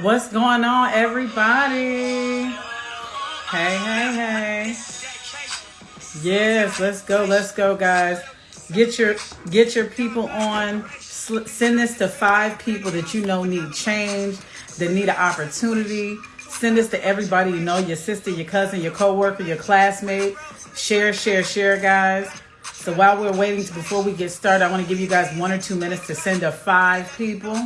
What's going on, everybody? Hey, hey, hey. Yes, let's go, let's go, guys. Get your get your people on. Send this to five people that you know need change, that need an opportunity. Send this to everybody you know, your sister, your cousin, your coworker, your classmate. Share, share, share, guys. So while we're waiting to, before we get started, I want to give you guys one or two minutes to send to five people.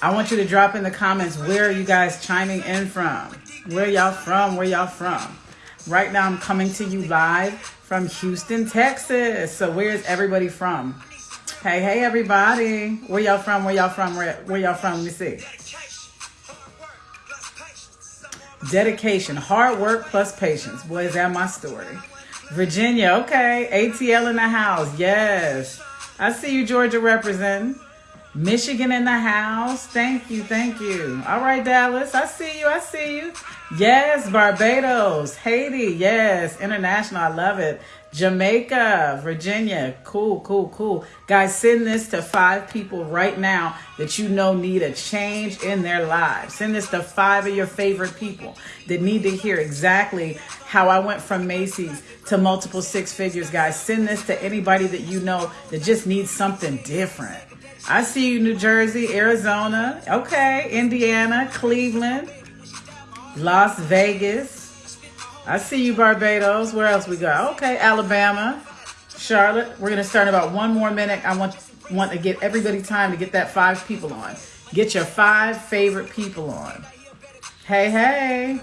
I want you to drop in the comments where are you guys chiming in from? Where y'all from? Where y'all from? Right now I'm coming to you live from Houston, Texas. So where's everybody from? Hey, hey everybody. Where y'all from? Where y'all from? Where, where y'all from? Let me see. Dedication, hard work plus patience. Boy, is that my story. Virginia, okay. ATL in the house. Yes. I see you, Georgia representing. Michigan in the house. Thank you, thank you. All right, Dallas. I see you. I see you. Yes, Barbados, Haiti. Yes, international. I love it. Jamaica, Virginia. Cool, cool, cool. Guys, send this to five people right now that you know need a change in their lives. Send this to five of your favorite people that need to hear exactly how I went from Macy's to multiple six figures, guys. Send this to anybody that you know that just needs something different. I see you, New Jersey, Arizona, okay, Indiana, Cleveland, Las Vegas. I see you, Barbados. Where else we go? Okay, Alabama, Charlotte. We're gonna start in about one more minute. I want want to get everybody time to get that five people on. Get your five favorite people on. Hey, hey.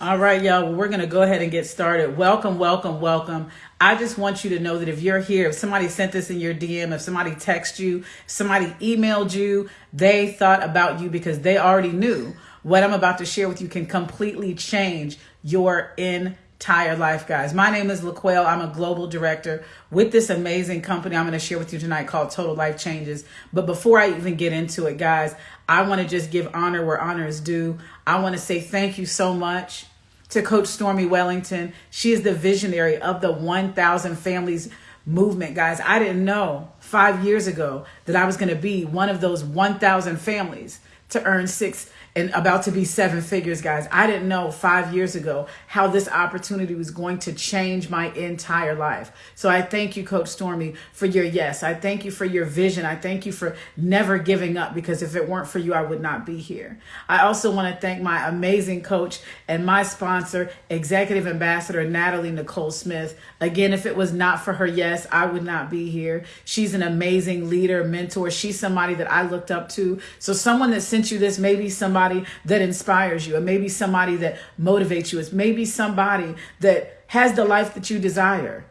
All right, y'all. Well, we're going to go ahead and get started. Welcome, welcome, welcome. I just want you to know that if you're here, if somebody sent this in your DM, if somebody texted you, somebody emailed you, they thought about you because they already knew what I'm about to share with you can completely change your entire life, guys. My name is LaQuail. I'm a global director with this amazing company I'm going to share with you tonight called Total Life Changes. But before I even get into it, guys, I want to just give honor where honor is due. I want to say thank you so much to Coach Stormy Wellington. She is the visionary of the 1,000 Families movement, guys. I didn't know five years ago that I was going to be one of those 1,000 families to earn six and about to be seven figures, guys. I didn't know five years ago how this opportunity was going to change my entire life. So I thank you, Coach Stormy, for your yes. I thank you for your vision. I thank you for never giving up because if it weren't for you, I would not be here. I also want to thank my amazing coach and my sponsor, Executive Ambassador Natalie Nicole Smith. Again, if it was not for her yes, I would not be here. She's an amazing leader, mentor. She's somebody that I looked up to. So someone that sent you this, maybe somebody somebody that inspires you, or maybe somebody that motivates you. It's maybe somebody that has the life that you desire.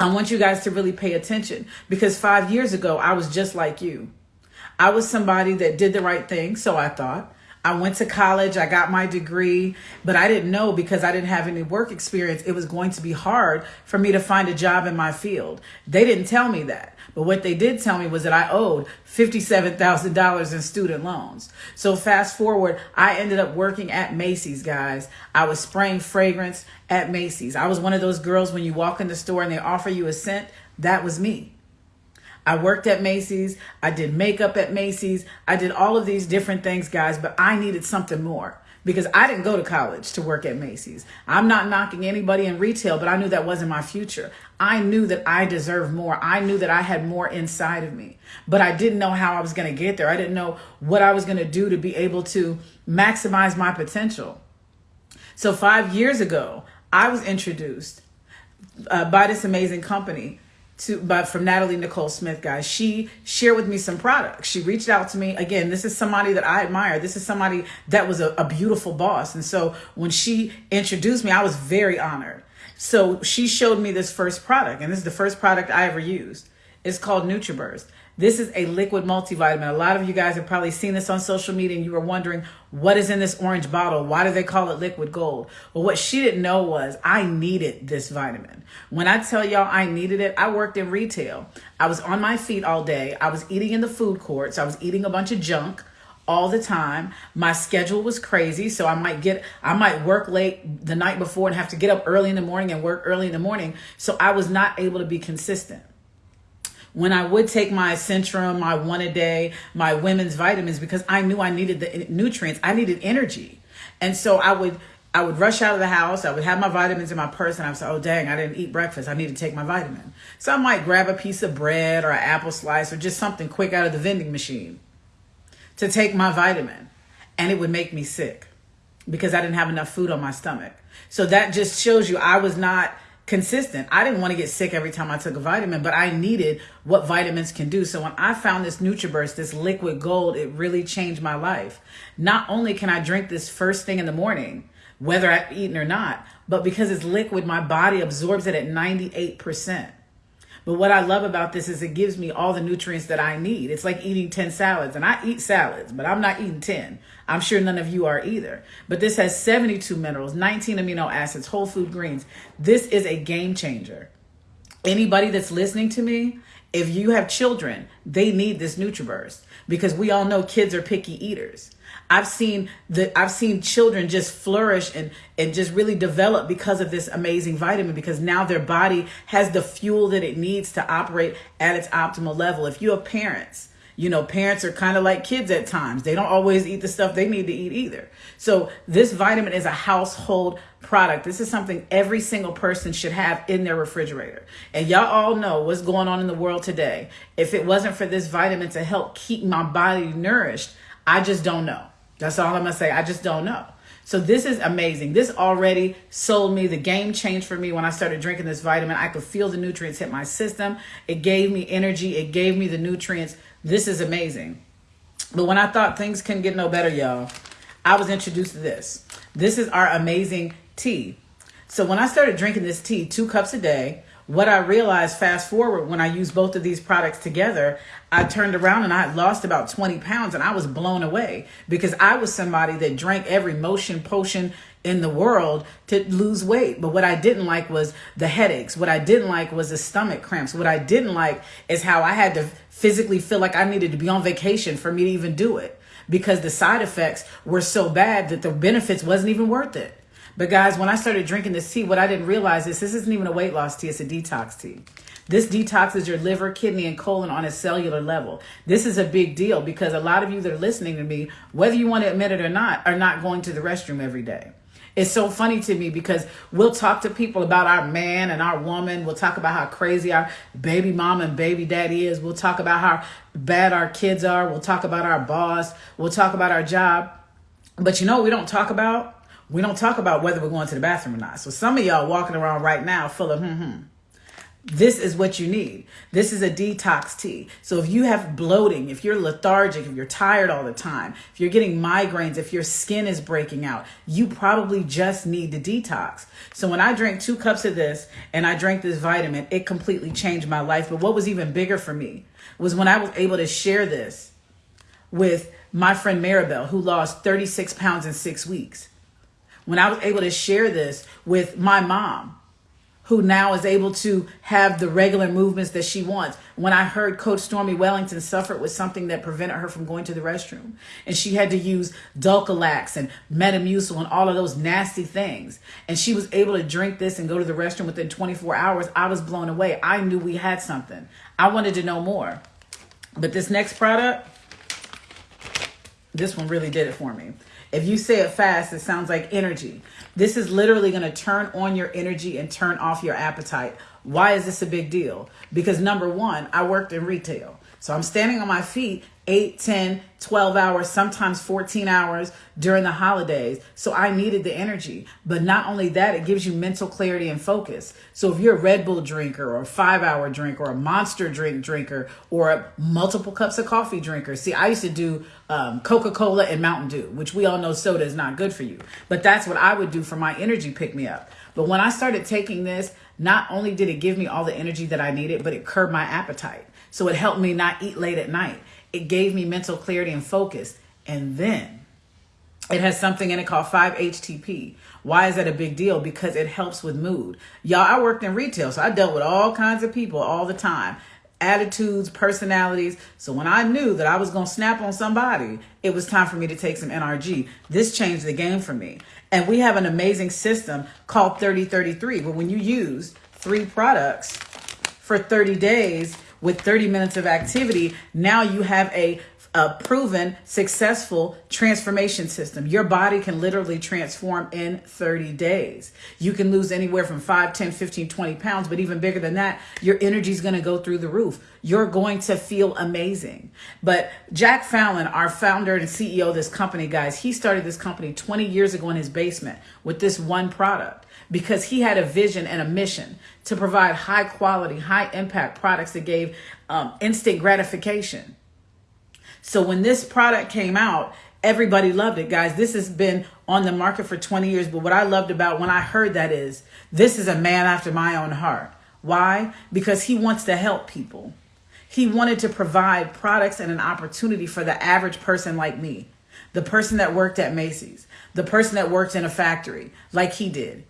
I want you guys to really pay attention because five years ago, I was just like you. I was somebody that did the right thing, so I thought. I went to college, I got my degree, but I didn't know because I didn't have any work experience, it was going to be hard for me to find a job in my field. They didn't tell me that. But what they did tell me was that I owed $57,000 in student loans. So fast forward, I ended up working at Macy's, guys. I was spraying fragrance at Macy's. I was one of those girls when you walk in the store and they offer you a scent, that was me. I worked at Macy's. I did makeup at Macy's. I did all of these different things, guys, but I needed something more because I didn't go to college to work at Macy's. I'm not knocking anybody in retail, but I knew that wasn't my future. I knew that I deserved more. I knew that I had more inside of me, but I didn't know how I was going to get there. I didn't know what I was going to do to be able to maximize my potential. So, five years ago, I was introduced uh, by this amazing company to but from Natalie Nicole Smith, guys. She shared with me some products. She reached out to me. Again, this is somebody that I admire. This is somebody that was a, a beautiful boss. And so when she introduced me, I was very honored. So she showed me this first product, and this is the first product I ever used. It's called NutriBurst. This is a liquid multivitamin. A lot of you guys have probably seen this on social media and you were wondering what is in this orange bottle? Why do they call it liquid gold? Well, what she didn't know was I needed this vitamin. When I tell y'all I needed it, I worked in retail. I was on my feet all day. I was eating in the food courts. I was eating a bunch of junk all the time. My schedule was crazy, so I might get I might work late the night before and have to get up early in the morning and work early in the morning. So I was not able to be consistent. When I would take my Centrum, my one a day, my women's vitamins, because I knew I needed the nutrients, I needed energy. And so I would I would rush out of the house. I would have my vitamins in my purse, and I would say, "Oh, dang, I didn't eat breakfast. I need to take my vitamin." So I might grab a piece of bread or an apple slice or just something quick out of the vending machine to take my vitamin, and it would make me sick because I didn't have enough food on my stomach. So that just shows you I was not consistent. I didn't want to get sick every time I took a vitamin, but I needed what vitamins can do. So when I found this NutriBurst, this liquid gold, it really changed my life. Not only can I drink this first thing in the morning, whether I've eaten or not. But because it's liquid, my body absorbs it at 98%. But what I love about this is it gives me all the nutrients that I need. It's like eating 10 salads. And I eat salads, but I'm not eating 10. I'm sure none of you are either. But this has 72 minerals, 19 amino acids, whole food greens. This is a game changer. Anybody that's listening to me, if you have children, they need this NutriBurst because we all know kids are picky eaters. I've seen the I've seen children just flourish and and just really develop because of this amazing vitamin because now their body has the fuel that it needs to operate at its optimal level. If you have parents, you know, parents are kind of like kids at times. They don't always eat the stuff they need to eat either. So this vitamin is a household product. This is something every single person should have in their refrigerator. And y'all all know what's going on in the world today. If it wasn't for this vitamin to help keep my body nourished, I just don't know. That's all I'm gonna say. I just don't know. So this is amazing. This already sold me. The game changed for me when I started drinking this vitamin. I could feel the nutrients hit my system. It gave me energy. It gave me the nutrients. This is amazing. But when I thought things couldn't get no better, y'all, I was introduced to this. This is our amazing tea. So when I started drinking this tea, two cups a day, what I realized fast forward when I used both of these products together, I turned around and I lost about 20 pounds and I was blown away because I was somebody that drank every motion potion in the world to lose weight. But what I didn't like was the headaches. What I didn't like was the stomach cramps. What I didn't like is how I had to physically feel like I needed to be on vacation for me to even do it because the side effects were so bad that the benefits wasn't even worth it. But guys, when I started drinking this tea, what I didn't realize is this isn't even a weight loss tea, it's a detox tea. This detoxes your liver, kidney, and colon on a cellular level. This is a big deal because a lot of you that are listening to me, whether you want to admit it or not, are not going to the restroom every day. It's so funny to me because we'll talk to people about our man and our woman. We'll talk about how crazy our baby mom and baby daddy is. We'll talk about how bad our kids are. We'll talk about our boss. We'll talk about our job. But you know we don't talk about? We don't talk about whether we're going to the bathroom or not. So some of y'all walking around right now full of hmm. This is what you need. This is a detox tea. So if you have bloating, if you're lethargic, if you're tired all the time, if you're getting migraines, if your skin is breaking out, you probably just need the detox. So when I drank two cups of this and I drank this vitamin, it completely changed my life. But what was even bigger for me was when I was able to share this with my friend Maribel, who lost 36 pounds in six weeks when I was able to share this with my mom, who now is able to have the regular movements that she wants. When I heard Coach Stormy Wellington suffered with something that prevented her from going to the restroom, and she had to use Dulcolax and Metamucil and all of those nasty things, and she was able to drink this and go to the restroom within 24 hours, I was blown away. I knew we had something. I wanted to know more. But this next product, this one really did it for me. If you say it fast, it sounds like energy. This is literally going to turn on your energy and turn off your appetite. Why is this a big deal? Because number one, I worked in retail. So I'm standing on my feet 8, 10, 12 hours, sometimes 14 hours during the holidays. So I needed the energy. But not only that, it gives you mental clarity and focus. So if you're a Red Bull drinker or a five hour drinker or a monster drink drinker or a multiple cups of coffee drinker, see, I used to do um, Coca Cola and Mountain Dew, which we all know soda is not good for you. But that's what I would do for my energy pick me up. But when I started taking this, not only did it give me all the energy that I needed, but it curbed my appetite. So it helped me not eat late at night. It gave me mental clarity and focus. And then it has something in it called 5-HTP. Why is that a big deal? Because it helps with mood. Y'all, I worked in retail, so I dealt with all kinds of people all the time. Attitudes, personalities. So when I knew that I was going to snap on somebody, it was time for me to take some NRG. This changed the game for me. And we have an amazing system called 3033, where when you use three products for 30 days, with 30 minutes of activity, now you have a a proven successful transformation system. Your body can literally transform in 30 days. You can lose anywhere from 5, 10, 15, 20 pounds, but even bigger than that, your energy is going to go through the roof. You're going to feel amazing. But Jack Fallon, our founder and CEO of this company, guys, he started this company 20 years ago in his basement with this one product because he had a vision and a mission to provide high quality, high impact products that gave um, instant gratification. So when this product came out, everybody loved it, guys. This has been on the market for 20 years. But what I loved about when I heard that is this is a man after my own heart. Why? Because he wants to help people. He wanted to provide products and an opportunity for the average person like me, the person that worked at Macy's, the person that worked in a factory like he did.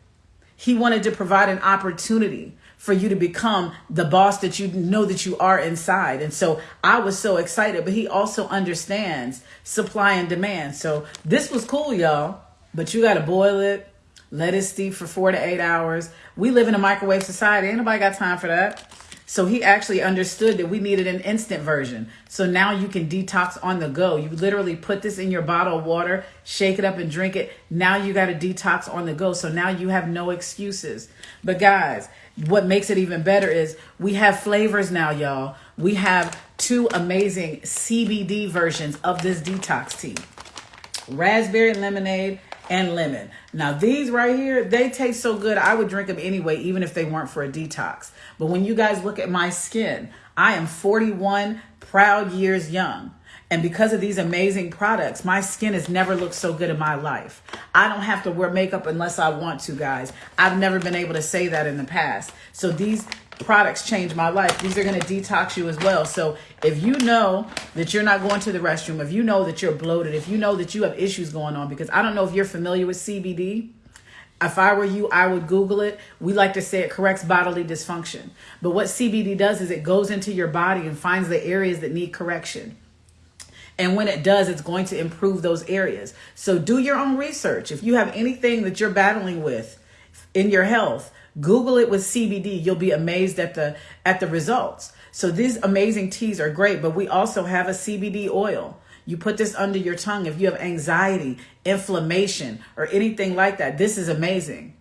He wanted to provide an opportunity for you to become the boss that you know that you are inside. And so I was so excited, but he also understands supply and demand. So this was cool, y'all, but you got to boil it, let it steep for four to eight hours. We live in a microwave society. Ain't nobody got time for that. So he actually understood that we needed an instant version. So now you can detox on the go. You literally put this in your bottle of water, shake it up and drink it. Now you got a detox on the go. So now you have no excuses. But guys, what makes it even better is we have flavors now, y'all. We have two amazing CBD versions of this detox tea raspberry lemonade and lemon. Now, these right here, they taste so good. I would drink them anyway, even if they weren't for a detox. But when you guys look at my skin, I am 41 proud years young. And because of these amazing products, my skin has never looked so good in my life. I don't have to wear makeup unless I want to, guys. I've never been able to say that in the past. So these products change my life. These are going to detox you as well. So if you know that you're not going to the restroom, if you know that you're bloated, if you know that you have issues going on, because I don't know if you're familiar with CBD. If I were you, I would Google it. We like to say it corrects bodily dysfunction. But what CBD does is it goes into your body and finds the areas that need correction. And when it does, it's going to improve those areas. So do your own research. If you have anything that you're battling with in your health, Google it with CBD. You'll be amazed at the at the results. So these amazing teas are great, but we also have a CBD oil. You put this under your tongue if you have anxiety, inflammation, or anything like that. This is amazing.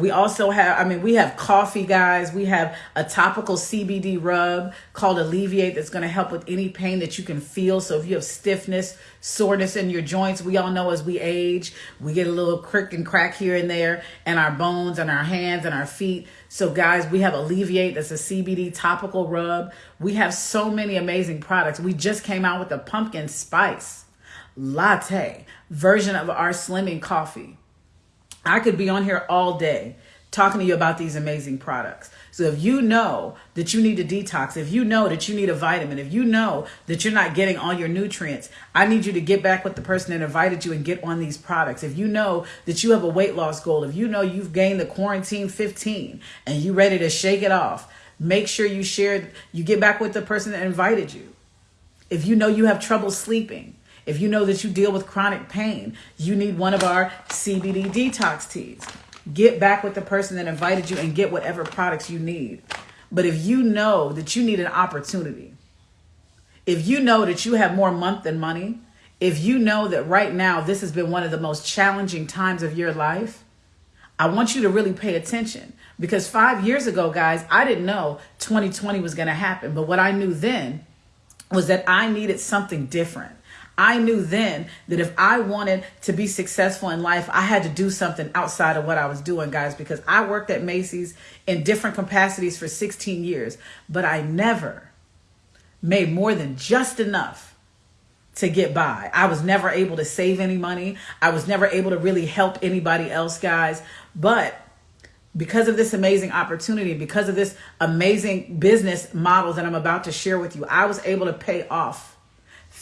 We also have, I mean, we have coffee, guys. We have a topical CBD rub called Alleviate that's going to help with any pain that you can feel. So if you have stiffness, soreness in your joints, we all know as we age, we get a little crick and crack here and there and our bones and our hands and our feet. So guys, we have Alleviate that's a CBD topical rub. We have so many amazing products. We just came out with a pumpkin spice latte version of our slimming coffee. I could be on here all day talking to you about these amazing products. So if you know that you need a detox, if you know that you need a vitamin, if you know that you're not getting all your nutrients, I need you to get back with the person that invited you and get on these products. If you know that you have a weight loss goal, if you know you've gained the quarantine 15 and you're ready to shake it off, make sure you share you get back with the person that invited you. If you know you have trouble sleeping, if you know that you deal with chronic pain, you need one of our CBD detox teas. Get back with the person that invited you and get whatever products you need. But if you know that you need an opportunity, if you know that you have more month than money, if you know that right now this has been one of the most challenging times of your life, I want you to really pay attention because five years ago, guys, I didn't know 2020 was going to happen. But what I knew then was that I needed something different. I knew then that if I wanted to be successful in life, I had to do something outside of what I was doing, guys, because I worked at Macy's in different capacities for 16 years, but I never made more than just enough to get by. I was never able to save any money. I was never able to really help anybody else, guys. But because of this amazing opportunity, because of this amazing business model that I'm about to share with you, I was able to pay off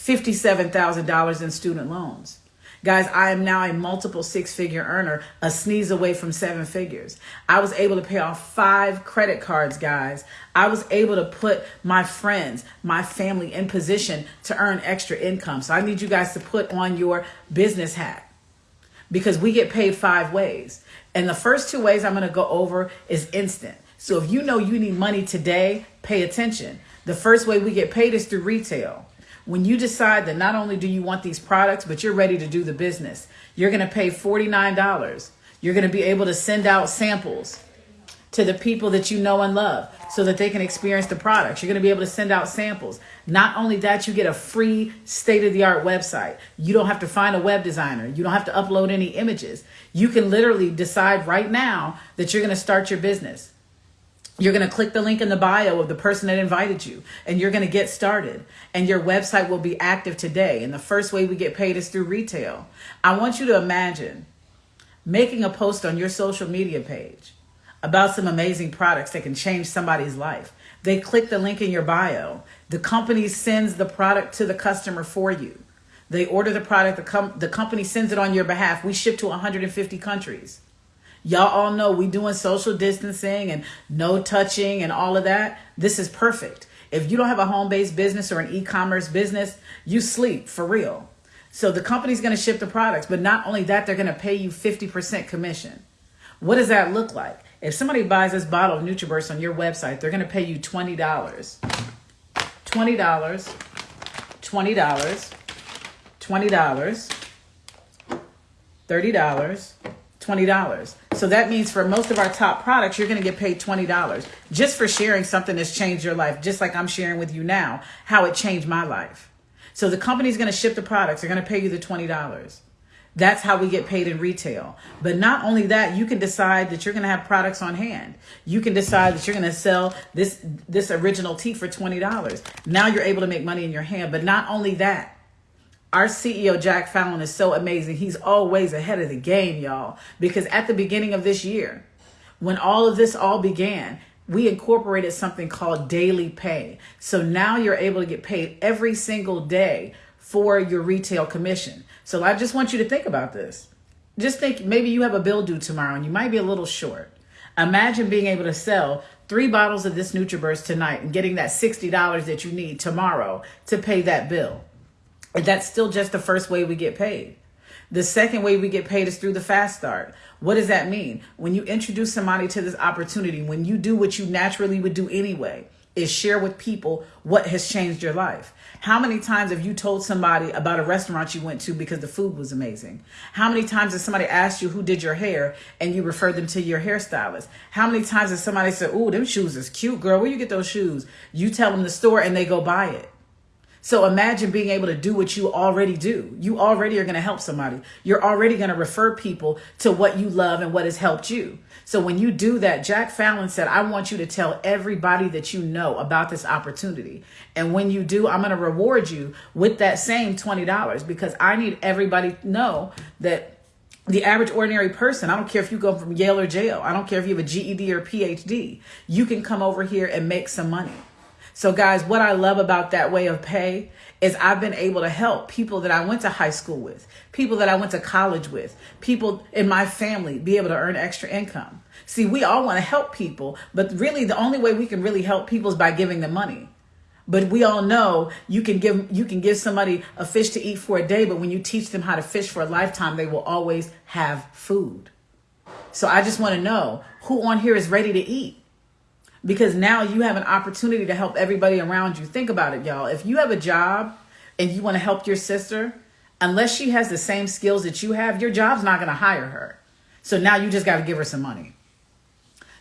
$57,000 in student loans. Guys, I am now a multiple six figure earner, a sneeze away from seven figures. I was able to pay off five credit cards, guys. I was able to put my friends, my family in position to earn extra income. So I need you guys to put on your business hat because we get paid five ways. And the first two ways I'm going to go over is instant. So if you know you need money today, pay attention. The first way we get paid is through retail. When you decide that not only do you want these products, but you're ready to do the business, you're going to pay $49. You're going to be able to send out samples to the people that you know and love so that they can experience the products. You're going to be able to send out samples. Not only that, you get a free state of the art website. You don't have to find a web designer. You don't have to upload any images. You can literally decide right now that you're going to start your business. You're going to click the link in the bio of the person that invited you and you're going to get started and your website will be active today. And the first way we get paid is through retail. I want you to imagine making a post on your social media page about some amazing products that can change somebody's life. They click the link in your bio. The company sends the product to the customer for you. They order the product, the, com- the company sends it on your behalf. We ship to 150 countries. Y'all all know we doing social distancing and no touching and all of that. This is perfect. If you don't have a home-based business or an e-commerce business, you sleep for real. So the company's going to ship the products, but not only that, they're going to pay you 50% commission. What does that look like? If somebody buys this bottle of NutriBurst on your website, they're going to pay you $20. $20, $20, $20, $30, $20. So that means for most of our top products, you're going to get paid $20 just for sharing something that's changed your life, just like I'm sharing with you now how it changed my life. So the company's going to ship the products, they're going to pay you the $20. That's how we get paid in retail. But not only that, you can decide that you're going to have products on hand. You can decide that you're going to sell this this original tea for $20. Now you're able to make money in your hand. But not only that, our CEO Jack Fallon is so amazing. He's always ahead of the game, y'all, because at the beginning of this year, when all of this all began, we incorporated something called daily pay. So now you're able to get paid every single day for your retail commission. So I just want you to think about this. Just think maybe you have a bill due tomorrow and you might be a little short. Imagine being able to sell three bottles of this NutriBurst tonight and getting that $60 that you need tomorrow to pay that bill. That's still just the first way we get paid. The second way we get paid is through the fast start. What does that mean? When you introduce somebody to this opportunity, when you do what you naturally would do anyway, is share with people what has changed your life. How many times have you told somebody about a restaurant you went to because the food was amazing? How many times has somebody asked you who did your hair and you referred them to your hairstylist? How many times has somebody said, "Oh, them shoes is cute, girl. Where you get those shoes?" You tell them the store and they go buy it. So imagine being able to do what you already do. You already are going to help somebody. You're already going to refer people to what you love and what has helped you. So when you do that, Jack Fallon said, I want you to tell everybody that you know about this opportunity. And when you do, I'm going to reward you with that same $20 because I need everybody to know that the average ordinary person, I don't care if you go from Yale or jail, I don't care if you have a GED or PhD, you can come over here and make some money. So, guys, what I love about that way of pay is I've been able to help people that I went to high school with, people that I went to college with, people in my family be able to earn extra income. See, we all want to help people, but really the only way we can really help people is by giving them money. But we all know you can give you can give somebody a fish to eat for a day, but when you teach them how to fish for a lifetime, they will always have food. So I just want to know who on here is ready to eat because now you have an opportunity to help everybody around you. Think about it, y'all. If you have a job and you want to help your sister, unless she has the same skills that you have, your job's not going to hire her. So now you just got to give her some money.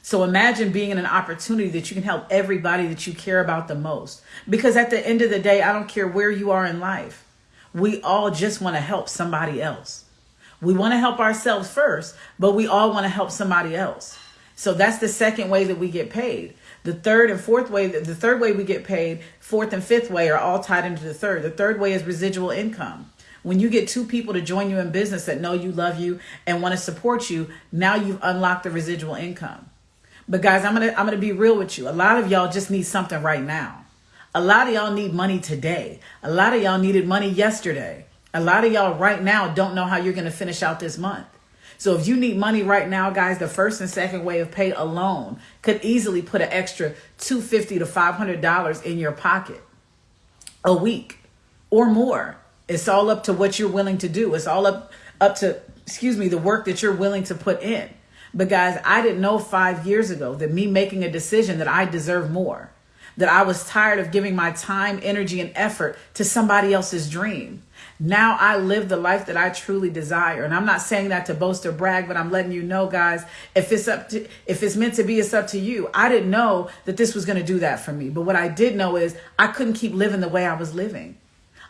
So imagine being in an opportunity that you can help everybody that you care about the most. Because at the end of the day, I don't care where you are in life. We all just want to help somebody else. We want to help ourselves first, but we all want to help somebody else. So that's the second way that we get paid. The third and fourth way, the third way we get paid, fourth and fifth way are all tied into the third. The third way is residual income. When you get two people to join you in business that know you, love you, and want to support you, now you've unlocked the residual income. But guys, I'm gonna I'm gonna be real with you. A lot of y'all just need something right now. A lot of y'all need money today. A lot of y'all needed money yesterday. A lot of y'all right now don't know how you're gonna finish out this month. So if you need money right now, guys, the first and second way of pay alone could easily put an extra 250 to $500 in your pocket a week or more. It's all up to what you're willing to do. It's all up up to excuse me, the work that you're willing to put in. But guys, I didn't know five years ago that me making a decision that I deserve more, that I was tired of giving my time, energy, and effort to somebody else's dream. Now I live the life that I truly desire. And I'm not saying that to boast or brag, but I'm letting you know, guys, if it's up to, if it's meant to be, it's up to you. I didn't know that this was going to do that for me. But what I did know is I couldn't keep living the way I was living.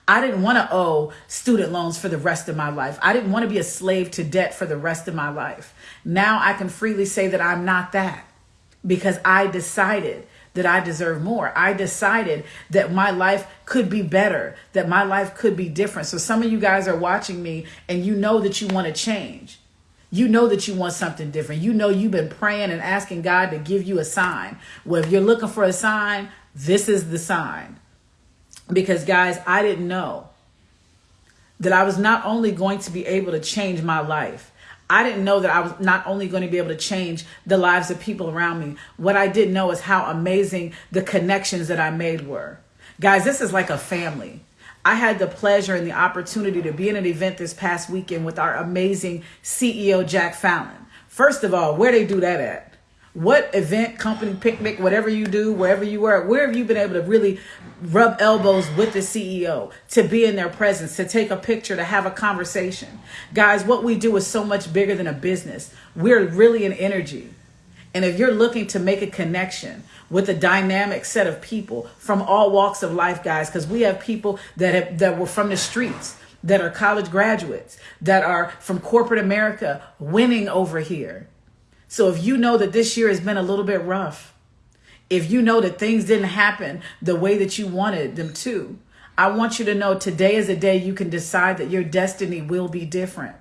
I didn't want to owe student loans for the rest of my life. I didn't want to be a slave to debt for the rest of my life. Now I can freely say that I'm not that because I decided that I deserve more. I decided that my life could be better, that my life could be different. So some of you guys are watching me and you know that you want to change. You know that you want something different. You know you've been praying and asking God to give you a sign. Well, if you're looking for a sign, this is the sign. Because, guys, I didn't know that I was not only going to be able to change my life, I didn't know that I was not only going to be able to change the lives of people around me. What I didn't know is how amazing the connections that I made were. Guys, this is like a family. I had the pleasure and the opportunity to be in an event this past weekend with our amazing CEO, Jack Fallon. First of all, where they do that at? What event, company, picnic, whatever you do, wherever you were, where have you been able to really rub elbows with the CEO, to be in their presence, to take a picture, to have a conversation? Guys, what we do is so much bigger than a business. We're really an energy. And if you're looking to make a connection with a dynamic set of people from all walks of life, guys, because we have people that have that were from the streets, that are college graduates, that are from corporate America winning over here so if you know that this year has been a little bit rough, if you know that things didn't happen the way that you wanted them to, I want you to know today is a day you can decide that your destiny will be different.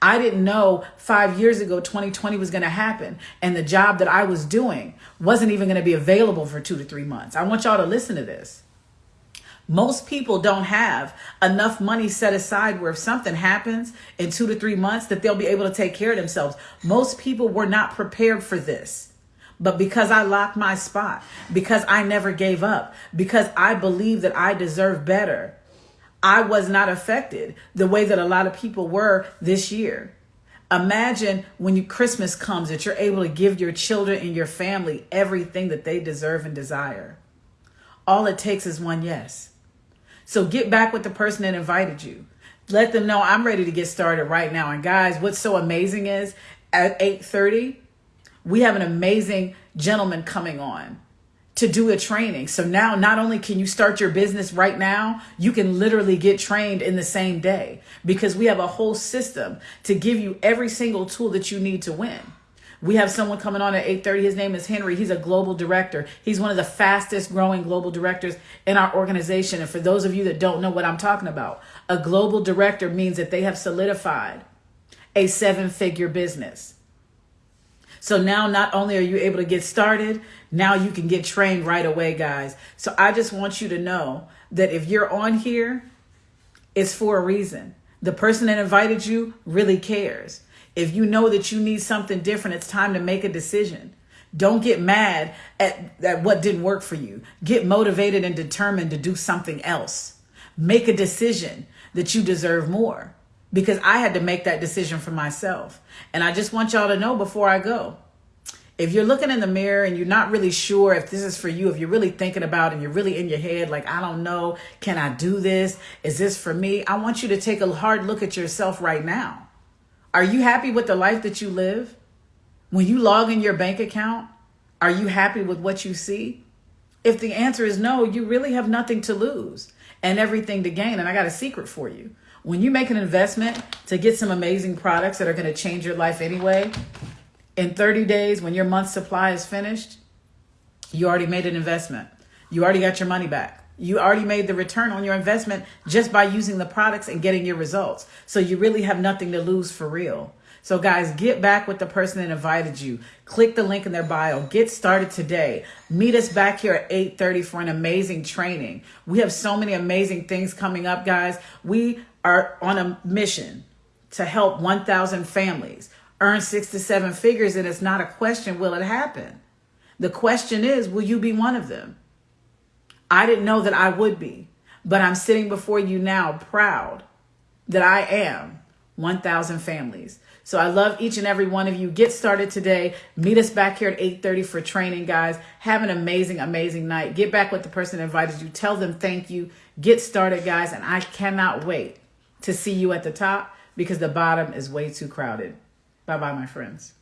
I didn't know five years ago 2020 was going to happen, and the job that I was doing wasn't even going to be available for two to three months. I want y'all to listen to this. Most people don't have enough money set aside where if something happens in two to three months that they'll be able to take care of themselves. Most people were not prepared for this. But because I locked my spot, because I never gave up, because I believe that I deserve better, I was not affected the way that a lot of people were this year. Imagine when you, Christmas comes that you're able to give your children and your family everything that they deserve and desire. All it takes is one yes. So get back with the person that invited you. Let them know I'm ready to get started right now. And guys, what's so amazing is at 8:30, we have an amazing gentleman coming on to do a training. So now not only can you start your business right now, you can literally get trained in the same day because we have a whole system to give you every single tool that you need to win. We have someone coming on at 8:30. His name is Henry. He's a global director. He's one of the fastest growing global directors in our organization. And for those of you that don't know what I'm talking about, a global director means that they have solidified a seven-figure business. So now not only are you able to get started, now you can get trained right away, guys. So I just want you to know that if you're on here, it's for a reason. The person that invited you really cares. If you know that you need something different, it's time to make a decision. Don't get mad at, at what didn't work for you. Get motivated and determined to do something else. Make a decision that you deserve more because I had to make that decision for myself. And I just want y'all to know before I go if you're looking in the mirror and you're not really sure if this is for you, if you're really thinking about and you're really in your head, like, I don't know, can I do this? Is this for me? I want you to take a hard look at yourself right now. Are you happy with the life that you live? When you log in your bank account, are you happy with what you see? If the answer is no, you really have nothing to lose and everything to gain. And I got a secret for you. When you make an investment to get some amazing products that are going to change your life anyway, in 30 days, when your month supply is finished, you already made an investment. You already got your money back. You already made the return on your investment just by using the products and getting your results. So you really have nothing to lose for real. So guys, get back with the person that invited you. Click the link in their bio. Get started today. Meet us back here at 8:30 for an amazing training. We have so many amazing things coming up, guys. We are on a mission to help 1,000 families earn 6 to 7 figures and it's not a question will it happen? The question is, will you be one of them? I didn't know that I would be, but I'm sitting before you now proud that I am 1,000 families. So I love each and every one of you. Get started today. Meet us back here at 8:30 for training, guys. Have an amazing, amazing night. Get back with the person that invited you. Tell them thank you. Get started, guys, and I cannot wait to see you at the top because the bottom is way too crowded. Bye-bye, my friends.